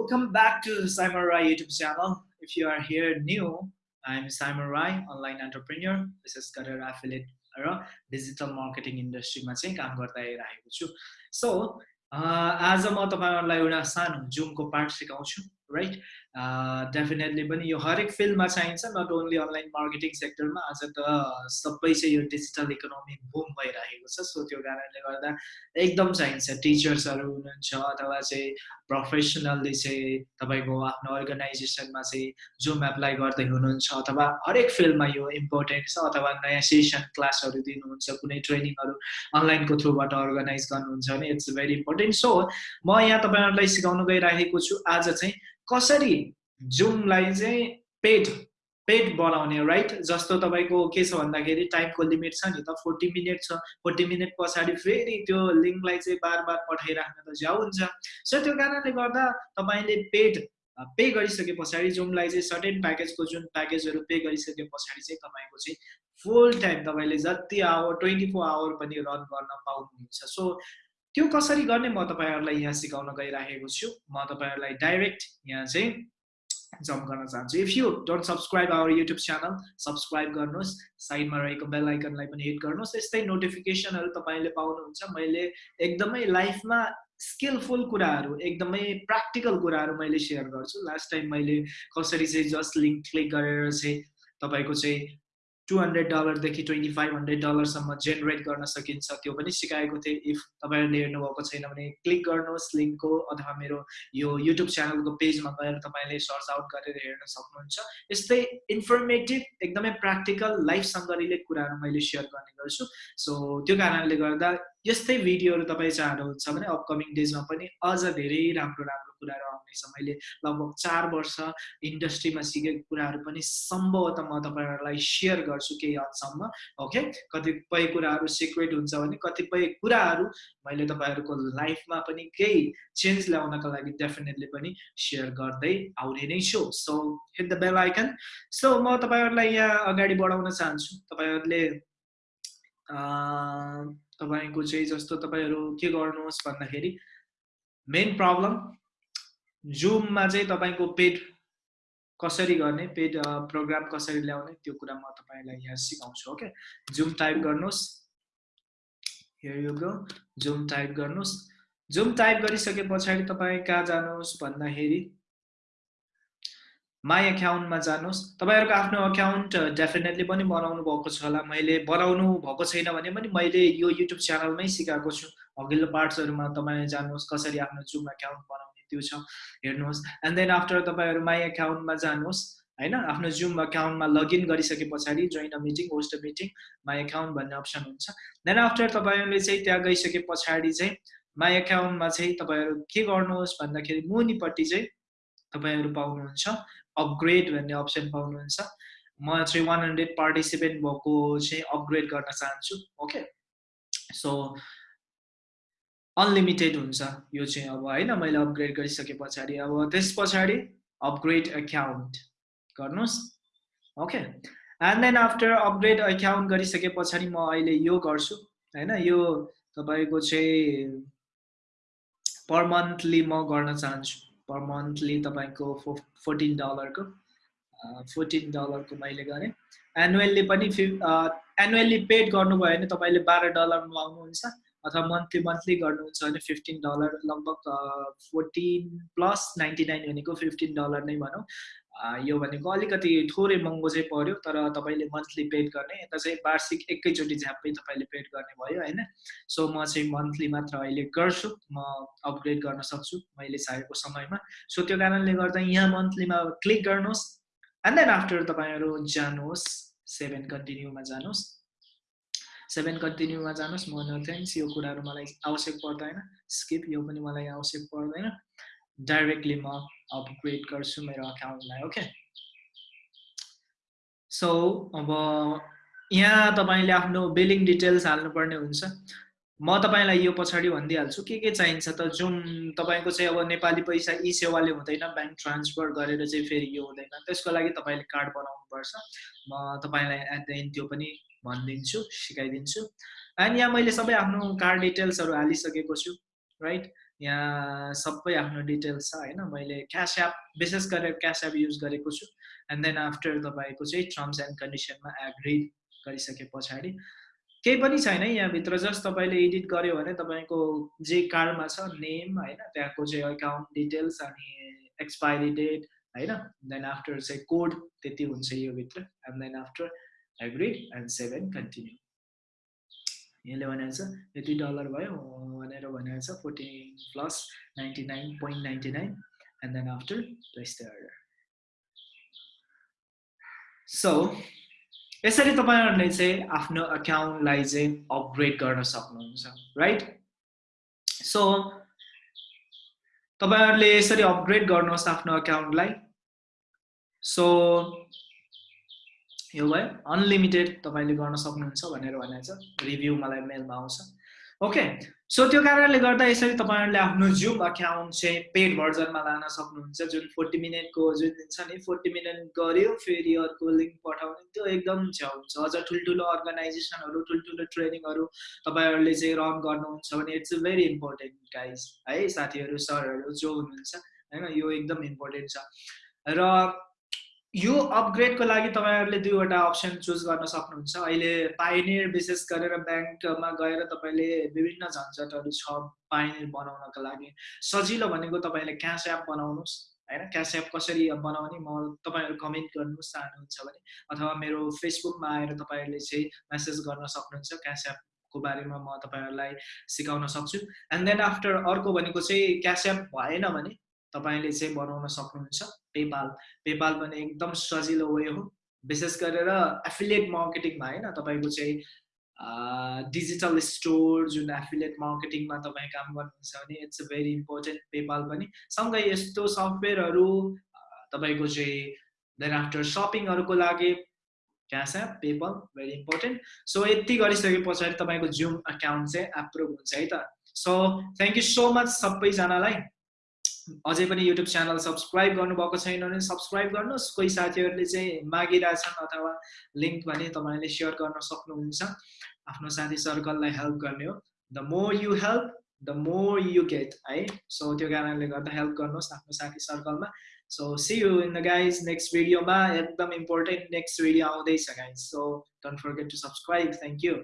Welcome back to Simon Rai YouTube channel. If you are here new, I'm Simon Rai, online entrepreneur. विशेष गरेर affiliate र digital marketing इन्डस्ट्रीमा चाहिँ काम गर्दै रहेको छु सो आज म तपाईँहरूलाई एउटा सानो राइट डेफिनेटली पनि यो हरेक फिल्डमा चाहिन्छ नट ओन्ली अनलाइन मार्केटिङ सेक्टरमा आज त सबै चाहिँ यो डिजिटल इकोनोमी बुम भइरहेको छ। सो त्यो कारणले गर्दा एकदम चाहिन्छ। टिचर्सहरू हुनुहुन्छ अथवा चाहिँ प्रोफेसनल्ली चाहिँ तपाईँको आफ्नो अर्गनाइजेसनमा चाहिँ जुम एप्लाई गर्दै हुनुहुन्छ अथवा हरेक फिल्डमा यो इम्पोर्टेन्ट छ अथवा नयाँ सेसन क्लासहरू दिनुहुन्छ कुनै ट्रेनिङहरू अनलाइनको थ्रुबाट अर्गनाइज गर्नुहुन्छ भने इट्स भेरी इम्पोर्टेन्ट सो म यहाँ तपाईँहरूलाई सिकाउनु गइरहेको छु आज चाहिँ कसरी जुमलाई चाहिँ पेड पेड बनाउने राइट जस्तो तपाईँको के छ भन्दाखेरि टाइमको लिमिट छ नि त फोर्टी मिनट छ। फोर्टी मिनट पछाडि फेरि त्यो लिङ्कलाई चाहिँ बार बार पठाइराख्न त ज्याउ हुन्छ। सो त्यो कारणले गर्दा तपाईँले पेड पे गरिसके पछाडि जुमलाई चाहिँ सर्टेन प्याकेजको जुन प्याकेजहरू पे गरिसके पछाडि चाहिँ तपाईँको चाहिँ फुल टाइम तपाईँले जति आवर ट्वेन्टी फोर आवर पनि रन गर्न पाउनुहुन्छ। सो त्यो कसरी गर्ने म तपाईँहरूलाई यहाँ सिकाउन गइराखेको छु। म तपाईँहरूलाई डाइरेक्ट यहाँ चाहिँ जम्प गर्न चाहन्छु। If you don't subscribe our YouTube channel subscribe गर्नुहोस्। साइडमा रहेको बेल आइकनलाई पनि हिट गर्नुहोस्। यस्तै नोटिफिकेसनहरू तपाईँले पाउनुहुन्छ। मैले एकदमै लाइफमा स्किलफुल कुराहरू एकदमै प्र्याक्टिकल कुराहरू मैले सेयर गर्छु। लास्ट टाइम मैले कसरी चाहिँ जस्ट लिङ्क क्लिक गरेर चाहिँ तपाईँको चाहिँ टु हन्ड्रेड डलरदेखि ट्वेन्टी फाइभ हन्ड्रेड डलरसम्म जेनेरेट गर्न सकिन्छ। त्यो पनि सिकाएको थिएँ। इफ तपाईँहरूले हेर्नुभएको छैन भने क्लिक गर्नुहोस्। लिङ्कको अथवा मेरो यो युट्युब च्यानलको पेजमा गएर तपाईँले सर्च आउट गरेर हेर्न सक्नुहुन्छ। यस्तै इन्फर्मेटिभ एकदमै प्र्याक्टिकल लाइफसँग रिलेट कुराहरू मैले सेयर गर्ने गर्छु। सो त्यो कारणले गर्दा यस्तै भिडियोहरू तपाईँ चाहनुहुन्छ भने अपकमिङ डेजमा पनि अझ धेरै राम्रो राम्रो कुराहरू आउनेछ। मैले लगभग चार वर्ष इन्डस्ट्रीमा सिकेको कुराहरू पनि सम्भवतः म तपाईँहरूलाई सेयर गर्छु केही हदसम्म ओके कतिपय कुराहरू सिक्रेट हुन्छ भने कतिपय कुराहरू मैले तपाईँहरूको लाइफमा पनि केही चेन्ज ल्याउनको लागि डेफिनेटली पनि सेयर गर्दै आउने नै छु। So hit the bell icon so म तपाईँहरूलाई यहाँ अगाडि बढाउन चाहन्छु। तपाईँहरूले तपाईँको चाहिँ जस्तो तपाईँहरू के गर्नुहोस् भन्दाखेरि मेन प्रब्लम जुममा चाहिँ तपाईँको पेड कसरी गर्ने पेड प्रोग्राम कसरी ल्याउने त्यो कुरा म तपाईँलाई यहाँ सिकाउँछु ओके? जुम टाइप गर्नुहोस्। यु गो जुम टाइप गर्नुहोस्। जुम टाइप गरिसके पछाडि तपाईँ कहाँ जानुहोस् भन्दाखेरि माई एकाउन्टमा जानुहोस्। तपाईँहरूको आफ्नो अकाउन्ट डेफिनेटली पनि बनाउनु भएको छ होला। मैले बनाउनु भएको छैन भने पनि मैले यो युट्युब च्यानलमै सिकाएको छु। अघिल्लो पार्ट्सहरूमा तपाईँ जानुहोस् कसरी आफ्नो जुम एकाउन्ट बनाउने त्यो छ हेर्नुहोस्। एन्ड देन आफ्टर तपाईँहरू माई एकाउन्टमा जानुहोस् होइन? आफ्नो जुम एकाउन्टमा लगइन गरिसके पछाडि join a meeting host a meeting my account भन्ने अप्सन हुन्छ। देन आफ्टर तपाईँहरूले चाहिँ त्यहाँ गइसके पछाडि चाहिँ माई एकाउन्टमा चाहिँ तपाईँहरू के गर्नुहोस् भन्दाखेरि मुनिपट्टि चाहिँ तपाईँहरू पाउनुहुन्छ। अपग्रेड भन्ने अप्सन पाउनुहुन्छ। म चाहिँ वान हन्ड्रेड पार्टिसिपेन्ट भएको चाहिँ अपग्रेड गर्न चाहन्छु ओके सो अनलिमिटेड हुन्छ यो चाहिँ अब होइन? मैले अपग्रेड गरिसके पछाडि। अब त्यस पछाडि अपग्रेड एकाउन्ट गर्नुहोस् okay and then after upgrade account गरिसके पछाडि म अहिले यो गर्छु होइन? यो तपाईँको चाहिँ पर मन्थली म गर्न चाहन्छु। पर मन्थली तपाईँको फो फोर्टिन डलरको फोर्टिन डलरको मैले गरेँ। एनुअल्ली पनि फिफ एनुअल्ली पेड गर्नुभयो भने तपाईँले बाह्र डलर लाउनुहुन्छ अथवा मन्थली मन्थली गर्नुहुन्छ भने फिफ्टिन डलर लगभग फोर्टिन प्लस नाइन्टी नाइन भनेको फिफ्टिन डलर नै भनौँ। यो भनेको अलिकति थोरै महँगो चाहिँ पऱ्यो तर तपाईँले मन्थली पेड गर्ने यता चाहिँ वार्षिक एकैचोटि झ्याप्पै तपाईँले पेड गर्ने भयो होइन? सो म चाहिँ मन्थली मात्र अहिले गर्छु म अपग्रेड गर्न सक्छु मैले चाहेको समयमा। सो त्यो कारणले गर्दा यहाँ मन्थलीमा क्लिक गर्नुहोस् एन्ड देन आफ्टर तपाईँहरू जानुहोस् सेभेन कन्टिन्यूमा जानुहोस्। सेभेन कन्टिन्यूमा जानुहोस् म नो थ्याङ्क्स यो कुराहरू मलाई आवश्यक पर्दैन। स्किप यो पनि मलाई आवश्यक पर्दैन। डाइरेक्टली म अपग्रेड गर्छु मेरो अकाउन्टलाई ओके सो अब यहाँ तपाईँले आफ्नो बिलिङ डिटेल्स हाल्नुपर्ने हुन्छ। म तपाईँलाई यो पछाडि भनिदिइहाल्छु के के चाहिन्छ त? जुन तपाईँको चाहिँ अब नेपाली पैसा ई सेवाले हुँदैन ब्याङ्क ट्रान्सफर गरेर चाहिँ फेरि यो हुँदैन। त्यसको लागि तपाईँले कार्ड बनाउनुपर्छ। म तपाईँलाई एट द एन्ड त्यो पनि भनिदिन्छु सिकाइदिन्छु। एन्ड यहाँ मैले सबै आफ्नो कार्ड डिटेल्सहरू हालिसकेको छु राइट यहाँ सबै आफ्नो डिटेल्स छ होइन? मैले क्यास एप विशेष गरेर क्यास एप युज गरेको छु। एन्ड देन आफ्टर तपाईँको चाहिँ टर्म्स एन्ड कन्डिसनमा एग्री गरिसके पछाडि। केही पनि छैन यहाँभित्र जस्ट तपाईँले एडिट गर्यो भने तपाईँको जे कार्डमा छ नेम होइन? त्यहाँको चाहिँ एकाउन्ट डिटेल्स अनि एक्सपायरी डेट होइन? देन आफ्टर चाहिँ कोड त्यति हुन्छ यो भित्र and then after agree and save and continue यसले भनेको छ यति डलर भयो भनेर भनेको छ fourteen plus ninety nine point ninety nine and then after so यसरी तपाईँहरूले चाहिँ आफ्नो अकाउन्टलाई चाहिँ अपग्रेड गर्न सक्नुहुन्छ राइट सो तपाईँहरूले यसरी अपग्रेड गर्नुहोस् आफ्नो अकाउन्टलाई सो यो भयो अनलिमिटेड तपाईँले गर्न सक्नुहुन्छ भनेर भनेको छ रिभ्यू मलाई मेलमा आउँछ। ओके सो त्यो कारणले गर्दा यसरी तपाईँहरूले आफ्नो जुम अकाउन्ट चाहिँ पेड भर्जनमा लान सक्नुहुन्छ। जुन फोर्टी मिनटको जुन छ नि फोर्टी मिनट गऱ्यो फेरि अर्को लिङ्क पठाउने। त्यो एकदम हुन्छ। अझ ठुल्ठुलो अर्गनाइजेसनहरू ठुल्ठुलो ट्रेनिङहरू तपाईँहरूले चाहिँ रन गर्नुहुन्छ भने इट्स भेरी इम्पोर्टेन्ट गाइज है साथीहरू सरहरू जो हुनुहुन्छ होइन यो एकदम इम्पोर्टेन्ट छ। र यो अपग्रेडको लागि तपाईँहरूले दुईवटा अप्सन चुज गर्न सक्नुहुन्छ। अहिले पाइनियर विशेष गरेर ब्याङ्कमा गएर तपाईँले विभिन्न झन्झटहरू छ पाइनियर बनाउनको लागि। सजिलो भनेको तपाईँले क्यास एप बनाउनुहोस् होइन? क्यास एप कसरी बनाउने म तपाईँहरू कमेन्ट गर्नुहोस् चाहनुहुन्छ भने अथवा मेरो फेसबुकमा आएर तपाईँहरूले चाहिँ मेसेज गर्न सक्नुहुन्छ। क्यास एपको बारेमा म तपाईँहरूलाई सिकाउन सक्छु। एन्ड देन आफ्टर अर्को भनेको चाहिँ क्यास एप भएन भने तपाईँले चाहिँ बनाउन सक्नुहुन्छ। पेपाल पेपाल पनि एकदम सजिलो वे हो। विशेष गरेर एफिलिएट मार्केटिङमा होइन तपाईँको चाहिँ डिजिटल स्टोर जुन एफिलिएट मार्केटिङमा तपाईँ काम गर्नुहुन्छ भने it's a very important PayPal पनि सँगै यस्तो सफ्टवेयरहरू तपाईँको चाहिँ देन आफ्टर सपिङहरूको लागि cash app PayPal very important so यति गरिसके पछाडि तपाईँको जुम अकाउन्ट चाहिँ एप्रुभ हुन्छ है त। So thank you so much सबैजनालाई। अझै पनि युट्युब च्यानल सब्सक्राइब गर्नुभएको छैन भने सब्सक्राइब गर्नुहोस्। कोही साथीहरूले चाहिँ मागिरहेछन् अथवा लिङ्क भने तपाईँले सेयर गर्न सक्नुहुन्छ। आफ्नो साथी सर्कललाई हेल्प गर्ने हो। The more you help the more you get है? सो त्यो कारणले गर्दा हेल्प गर्नुहोस् आफ्नो साथी सर्कलमा so see you in the guys next भिडियोमा एकदम इम्पोर्टेन्ट नेक्स्ट भिडियो आउँदैछ guys so don't forget to subscribe thank you